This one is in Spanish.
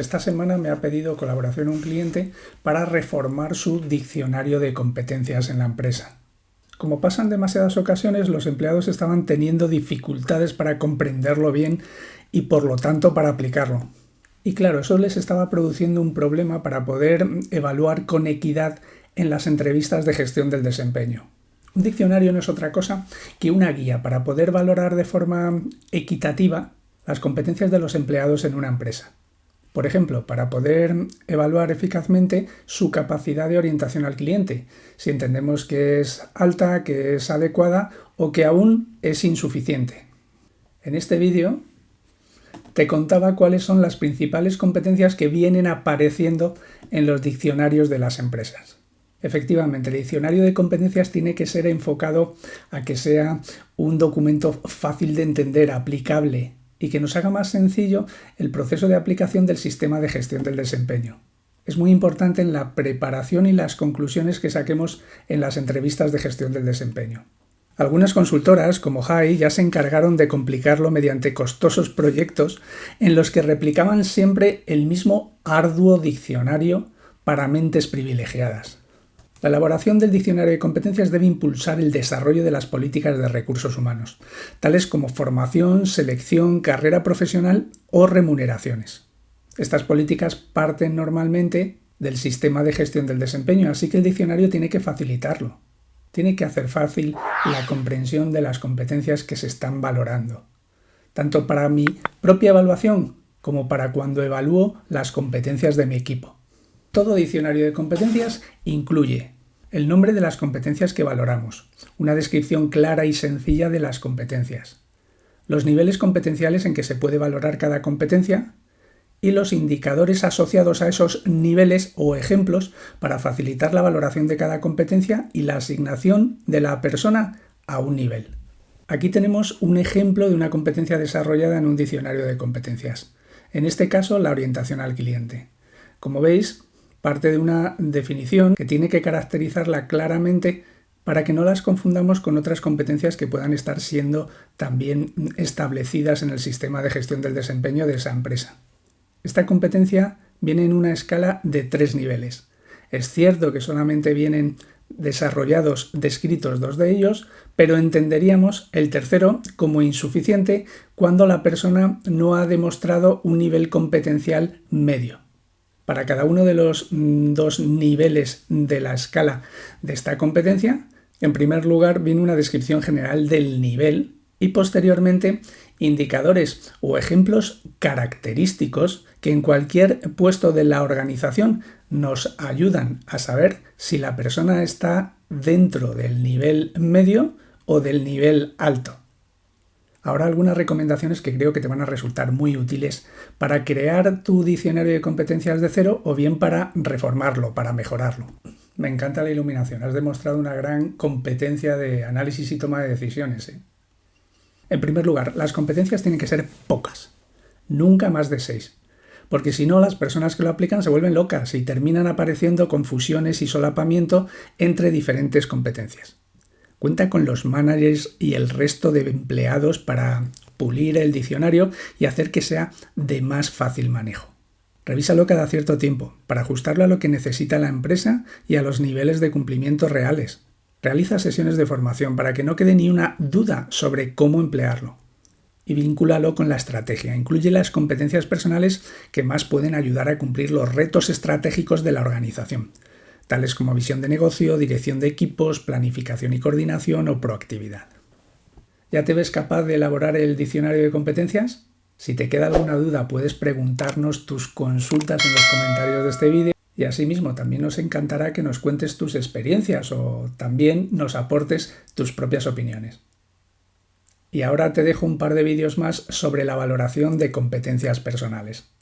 Esta semana me ha pedido colaboración un cliente para reformar su diccionario de competencias en la empresa. Como pasa en demasiadas ocasiones, los empleados estaban teniendo dificultades para comprenderlo bien y por lo tanto para aplicarlo. Y claro, eso les estaba produciendo un problema para poder evaluar con equidad en las entrevistas de gestión del desempeño. Un diccionario no es otra cosa que una guía para poder valorar de forma equitativa las competencias de los empleados en una empresa. Por ejemplo, para poder evaluar eficazmente su capacidad de orientación al cliente, si entendemos que es alta, que es adecuada o que aún es insuficiente. En este vídeo te contaba cuáles son las principales competencias que vienen apareciendo en los diccionarios de las empresas. Efectivamente, el diccionario de competencias tiene que ser enfocado a que sea un documento fácil de entender, aplicable, y que nos haga más sencillo el proceso de aplicación del sistema de gestión del desempeño. Es muy importante en la preparación y las conclusiones que saquemos en las entrevistas de gestión del desempeño. Algunas consultoras, como HAI, ya se encargaron de complicarlo mediante costosos proyectos en los que replicaban siempre el mismo arduo diccionario para mentes privilegiadas. La elaboración del diccionario de competencias debe impulsar el desarrollo de las políticas de recursos humanos, tales como formación, selección, carrera profesional o remuneraciones. Estas políticas parten normalmente del sistema de gestión del desempeño, así que el diccionario tiene que facilitarlo. Tiene que hacer fácil la comprensión de las competencias que se están valorando, tanto para mi propia evaluación como para cuando evalúo las competencias de mi equipo. Todo diccionario de competencias incluye el nombre de las competencias que valoramos, una descripción clara y sencilla de las competencias, los niveles competenciales en que se puede valorar cada competencia y los indicadores asociados a esos niveles o ejemplos para facilitar la valoración de cada competencia y la asignación de la persona a un nivel. Aquí tenemos un ejemplo de una competencia desarrollada en un diccionario de competencias, en este caso la orientación al cliente. Como veis, parte de una definición que tiene que caracterizarla claramente para que no las confundamos con otras competencias que puedan estar siendo también establecidas en el sistema de gestión del desempeño de esa empresa. Esta competencia viene en una escala de tres niveles. Es cierto que solamente vienen desarrollados, descritos dos de ellos, pero entenderíamos el tercero como insuficiente cuando la persona no ha demostrado un nivel competencial medio. Para cada uno de los mm, dos niveles de la escala de esta competencia, en primer lugar viene una descripción general del nivel y posteriormente indicadores o ejemplos característicos que en cualquier puesto de la organización nos ayudan a saber si la persona está dentro del nivel medio o del nivel alto. Ahora algunas recomendaciones que creo que te van a resultar muy útiles para crear tu diccionario de competencias de cero o bien para reformarlo, para mejorarlo. Me encanta la iluminación, has demostrado una gran competencia de análisis y toma de decisiones. ¿eh? En primer lugar, las competencias tienen que ser pocas, nunca más de seis, porque si no las personas que lo aplican se vuelven locas y terminan apareciendo confusiones y solapamiento entre diferentes competencias. Cuenta con los managers y el resto de empleados para pulir el diccionario y hacer que sea de más fácil manejo. Revísalo cada cierto tiempo para ajustarlo a lo que necesita la empresa y a los niveles de cumplimiento reales. Realiza sesiones de formación para que no quede ni una duda sobre cómo emplearlo. Y vincúlalo con la estrategia. Incluye las competencias personales que más pueden ayudar a cumplir los retos estratégicos de la organización tales como visión de negocio, dirección de equipos, planificación y coordinación o proactividad. ¿Ya te ves capaz de elaborar el diccionario de competencias? Si te queda alguna duda puedes preguntarnos tus consultas en los comentarios de este vídeo y asimismo también nos encantará que nos cuentes tus experiencias o también nos aportes tus propias opiniones. Y ahora te dejo un par de vídeos más sobre la valoración de competencias personales.